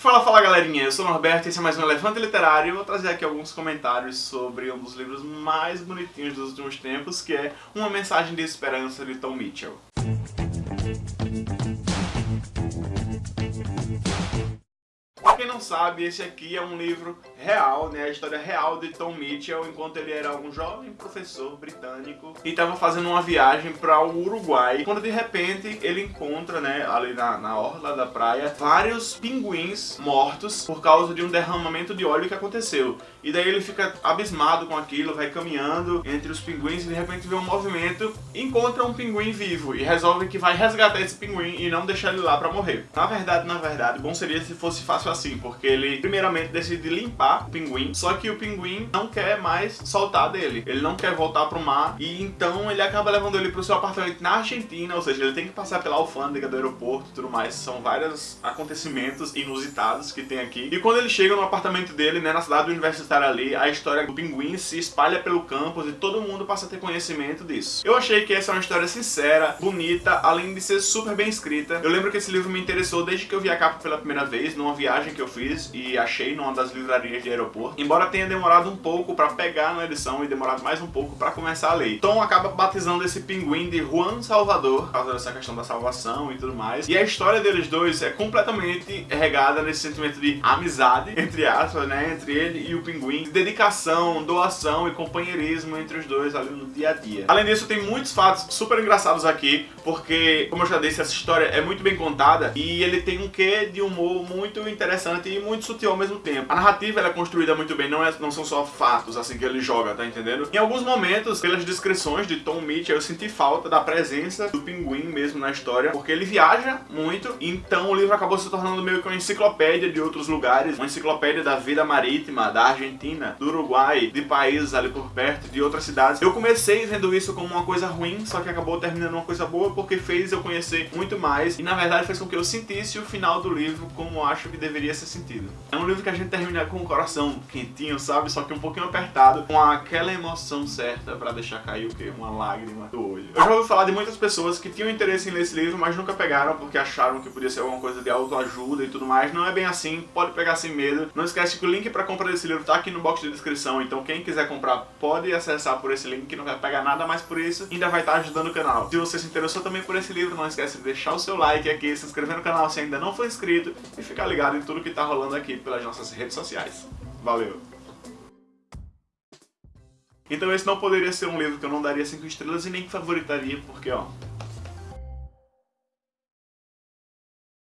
Fala, fala galerinha, eu sou o Norberto e esse é mais um Elefante Literário e vou trazer aqui alguns comentários sobre um dos livros mais bonitinhos dos últimos tempos, que é Uma Mensagem de Esperança de Tom Mitchell. Sabe, esse aqui é um livro real, né? A história real de Tom Mitchell enquanto ele era um jovem professor britânico e estava fazendo uma viagem para o Uruguai, quando de repente ele encontra, né, ali na, na orla da praia, vários pinguins mortos por causa de um derramamento de óleo que aconteceu. E daí ele fica abismado com aquilo, vai caminhando entre os pinguins e de repente vê um movimento, encontra um pinguim vivo e resolve que vai resgatar esse pinguim e não deixar ele lá para morrer. Na verdade, na verdade, bom seria se fosse fácil assim, porque ele primeiramente decide limpar o pinguim, só que o pinguim não quer mais soltar dele. Ele não quer voltar pro mar e então ele acaba levando ele pro seu apartamento na Argentina, ou seja, ele tem que passar pela alfândega do aeroporto e tudo mais. São vários acontecimentos inusitados que tem aqui. E quando ele chega no apartamento dele, né, na cidade universitária ali, a história do pinguim se espalha pelo campus e todo mundo passa a ter conhecimento disso. Eu achei que essa é uma história sincera, bonita, além de ser super bem escrita. Eu lembro que esse livro me interessou desde que eu vi a capa pela primeira vez, numa viagem que eu fiz e achei numa das livrarias de aeroporto. Embora tenha demorado um pouco pra pegar na edição e demorado mais um pouco pra começar a ler. Tom acaba batizando esse pinguim de Juan Salvador, por causa dessa questão da salvação e tudo mais. E a história deles dois é completamente regada nesse sentimento de amizade, entre aspas, né, entre ele e o pinguim, de dedicação, doação e companheirismo entre os dois ali no dia a dia. Além disso, tem muitos fatos super engraçados aqui, porque, como eu já disse, essa história é muito bem contada e ele tem um quê de humor muito interessante interessante e muito sutil ao mesmo tempo. A narrativa é construída muito bem, não, é, não são só fatos assim que ele joga, tá entendendo? Em alguns momentos, pelas descrições de Tom Mitchell, eu senti falta da presença do pinguim mesmo na história, porque ele viaja muito, então o livro acabou se tornando meio que uma enciclopédia de outros lugares, uma enciclopédia da vida marítima, da Argentina, do Uruguai, de países ali por perto, de outras cidades. Eu comecei vendo isso como uma coisa ruim, só que acabou terminando uma coisa boa, porque fez eu conhecer muito mais, e na verdade fez com que eu sentisse o final do livro como acho que deveria ser sentido. É um livro que a gente termina com o coração quentinho, sabe? Só que um pouquinho apertado, com aquela emoção certa pra deixar cair o quê? Uma lágrima do olho. Eu já ouvi falar de muitas pessoas que tinham interesse em ler esse livro, mas nunca pegaram porque acharam que podia ser alguma coisa de autoajuda e tudo mais. Não é bem assim, pode pegar sem medo. Não esquece que o link pra compra desse livro tá aqui no box de descrição, então quem quiser comprar pode acessar por esse link, não vai pegar nada mais por isso, ainda vai estar ajudando o canal. Se você se interessou também por esse livro, não esquece de deixar o seu like aqui, se inscrever no canal se ainda não for inscrito e ficar ligado em tudo que tá rolando aqui pelas nossas redes sociais. Valeu! Então esse não poderia ser um livro que eu não daria 5 estrelas e nem favoritaria, porque ó,